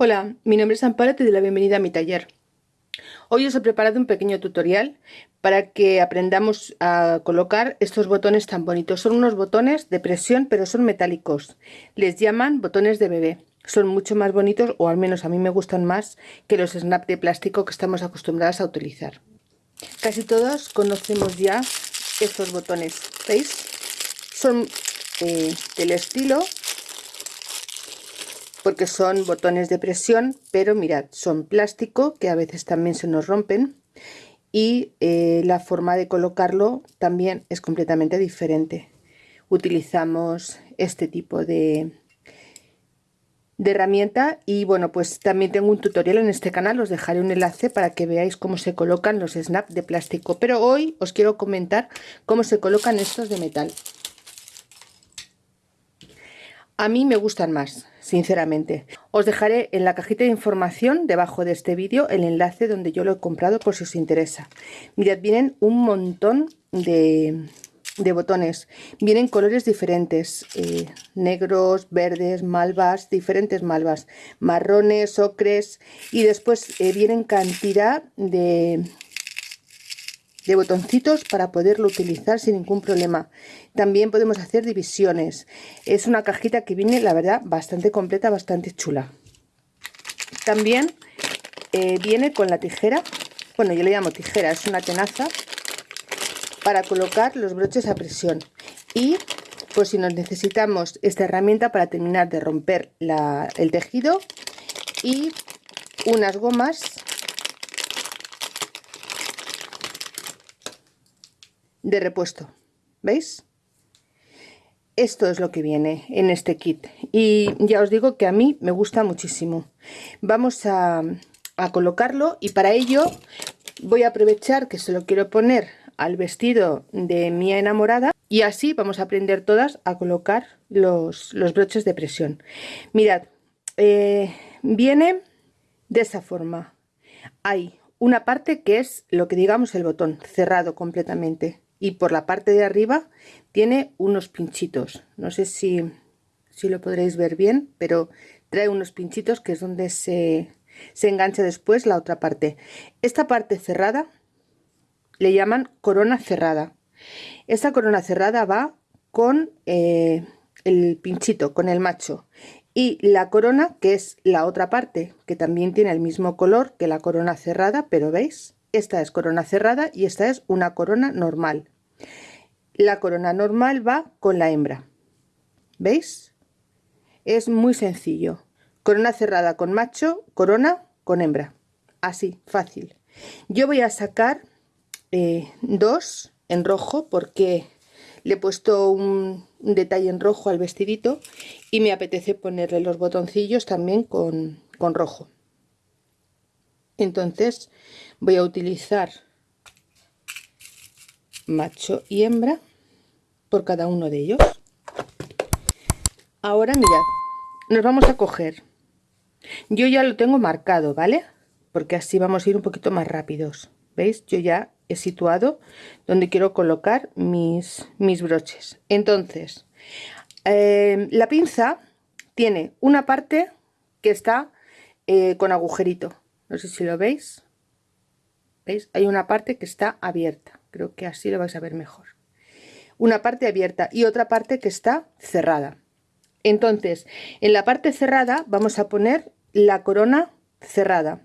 Hola, mi nombre es Amparo y te doy la bienvenida a mi taller. Hoy os he preparado un pequeño tutorial para que aprendamos a colocar estos botones tan bonitos. Son unos botones de presión pero son metálicos. Les llaman botones de bebé. Son mucho más bonitos o al menos a mí me gustan más que los snap de plástico que estamos acostumbradas a utilizar. Casi todos conocemos ya estos botones. ¿Veis? Son eh, del estilo porque son botones de presión pero mirad son plástico que a veces también se nos rompen y eh, la forma de colocarlo también es completamente diferente. Utilizamos este tipo de, de herramienta y bueno pues también tengo un tutorial en este canal os dejaré un enlace para que veáis cómo se colocan los snap de plástico. Pero hoy os quiero comentar cómo se colocan estos de metal. A mí me gustan más, sinceramente. Os dejaré en la cajita de información debajo de este vídeo el enlace donde yo lo he comprado por si os interesa. Mirad, vienen un montón de, botones. Vienen colores diferentes, eh, negros, verdes, malvas, diferentes malvas, marrones, ocres y después eh, vienen cantidad de, de botoncitos para poderlo utilizar sin ningún problema. También podemos hacer divisiones. Es una cajita que viene, la verdad, bastante completa, bastante chula. También eh, viene con la tijera, bueno, yo le llamo tijera, es una tenaza para colocar los broches a presión. Y pues si nos necesitamos esta herramienta para terminar de romper el tejido y unas gomas de repuesto. ¿Veis? Esto es lo que viene en este kit y ya os digo que a mí me gusta muchísimo. Vamos a, a colocarlo y para ello voy a aprovechar que se lo quiero poner al vestido de mi enamorada y así vamos a aprender todas a colocar los, los broches de presión. Mirad, eh, viene de esa forma. Hay una parte que es lo que digamos el botón cerrado completamente y por la parte de arriba tiene unos pinchitos. No sé si, si lo podréis ver bien pero trae unos pinchitos que es donde se, se engancha después la otra parte. Esta parte cerrada le llaman corona cerrada. Esta corona cerrada va con eh, el pinchito con el macho. Y la corona que es la otra parte que también tiene el mismo color que la corona cerrada pero veis esta es corona cerrada y esta es una corona normal. La corona normal va con la hembra. ¿Veis? Es muy sencillo. Corona cerrada con macho, corona con hembra. Así, fácil. Yo voy a sacar eh, dos en rojo porque le he puesto un, detalle en rojo al vestidito y me apetece ponerle los botoncillos también con, con rojo. Entonces voy a utilizar macho y hembra por cada uno de ellos. Ahora mirad, nos vamos a coger. Yo ya lo tengo marcado, ¿vale? Porque así vamos a ir un poquito más rápidos. ¿Veis? Yo ya he situado donde quiero colocar mis, mis broches. Entonces, eh, la pinza tiene una parte que está eh, con agujerito. No sé si lo veis. ¿Veis? Hay una parte que está abierta. Creo que así lo vais a ver mejor. Una parte abierta y otra parte que está cerrada. Entonces, en la parte cerrada vamos a poner la corona cerrada.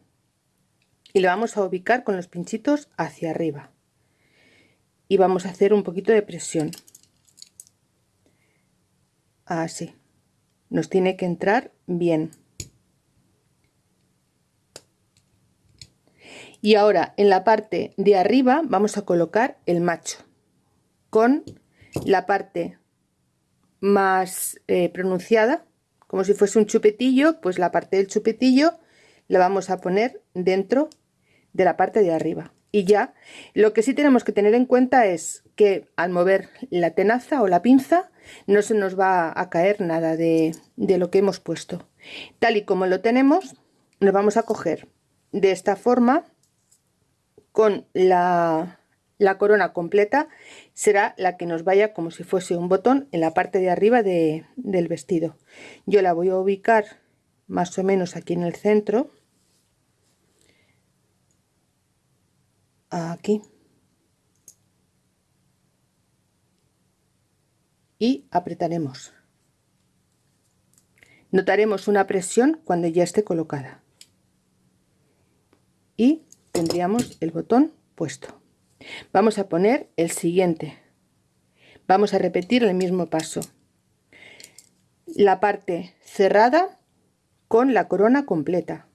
Y la vamos a ubicar con los pinchitos hacia arriba. Y vamos a hacer un poquito de presión. Así. Nos tiene que entrar bien. Y ahora en la parte de arriba vamos a colocar el macho con la parte más eh, pronunciada como si fuese un chupetillo pues la parte del chupetillo la vamos a poner dentro de la parte de arriba. Y ya lo que sí tenemos que tener en cuenta es que al mover la tenaza o la pinza no se nos va a caer nada de, de lo que hemos puesto. Tal y como lo tenemos nos vamos a coger de esta forma con la, corona completa será la que nos vaya como si fuese un botón en la parte de arriba del vestido. Yo la voy a ubicar más o menos aquí en el centro. Aquí. Y apretaremos. Notaremos una presión cuando ya esté colocada. Y tendríamos el botón puesto. Vamos a poner el siguiente. Vamos a repetir el mismo paso. La parte cerrada con la corona completa.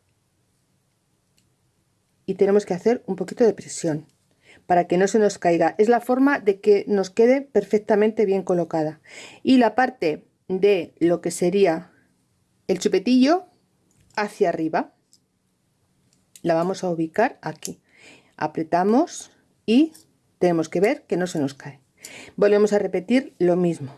Y tenemos que hacer un poquito de presión para que no se nos caiga. Es la forma de que nos quede perfectamente bien colocada. Y la parte de lo que sería el chupetillo hacia arriba la vamos a ubicar aquí. Apretamos y tenemos que ver que no se nos cae. Volvemos a repetir lo mismo.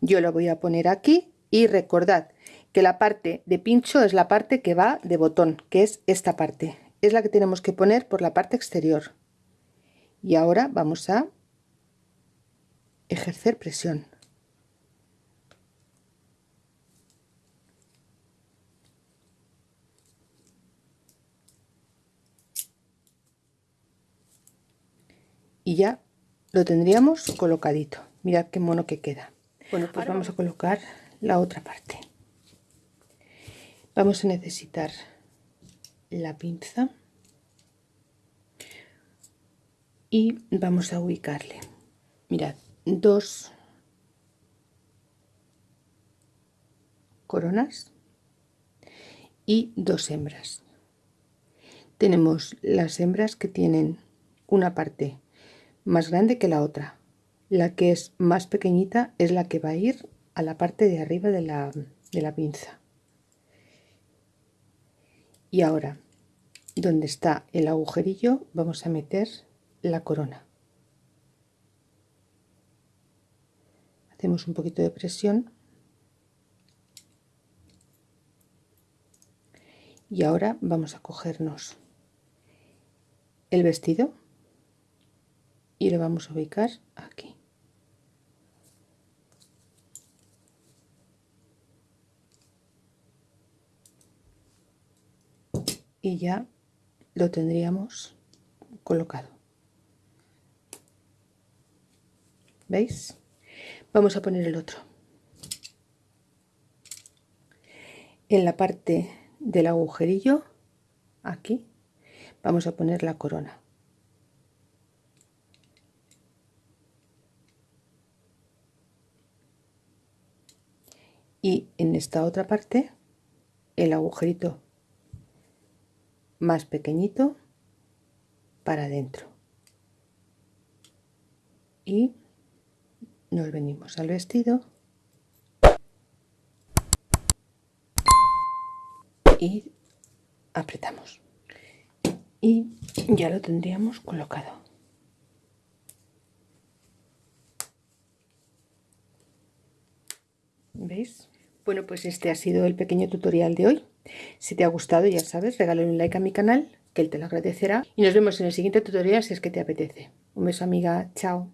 Yo lo voy a poner aquí y recordad que la parte de pincho es la parte que va de botón que es esta parte. Es la que tenemos que poner por la parte exterior. Y ahora vamos a ejercer presión y ya lo tendríamos colocadito. Mirad qué mono que queda. Bueno pues vamos. a colocar la otra parte. Vamos a necesitar la pinza y vamos a ubicarle. Mirad dos coronas y dos hembras. Tenemos las hembras que tienen una parte más grande que la otra. La que es más pequeñita es la que va a ir a la parte de arriba de la, de la pinza. Y ahora donde está el agujerillo vamos a meter la corona. Hacemos un poquito de presión. Y ahora vamos a cogernos el vestido y lo vamos a ubicar aquí. Y ya lo tendríamos colocado. ¿veis? vamos a poner el otro. En la parte del agujerillo aquí vamos a poner la corona y en esta otra parte el agujerito más pequeñito para adentro. Y nos venimos al vestido. Y apretamos. Y ya lo tendríamos colocado ¿Veis? Bueno, pues este ha sido el pequeño tutorial de hoy. Si te ha gustado, ya sabes, regálale un like a mi canal, que él te lo agradecerá. Y nos vemos en el siguiente tutorial si es que te apetece. Un beso amiga, chao.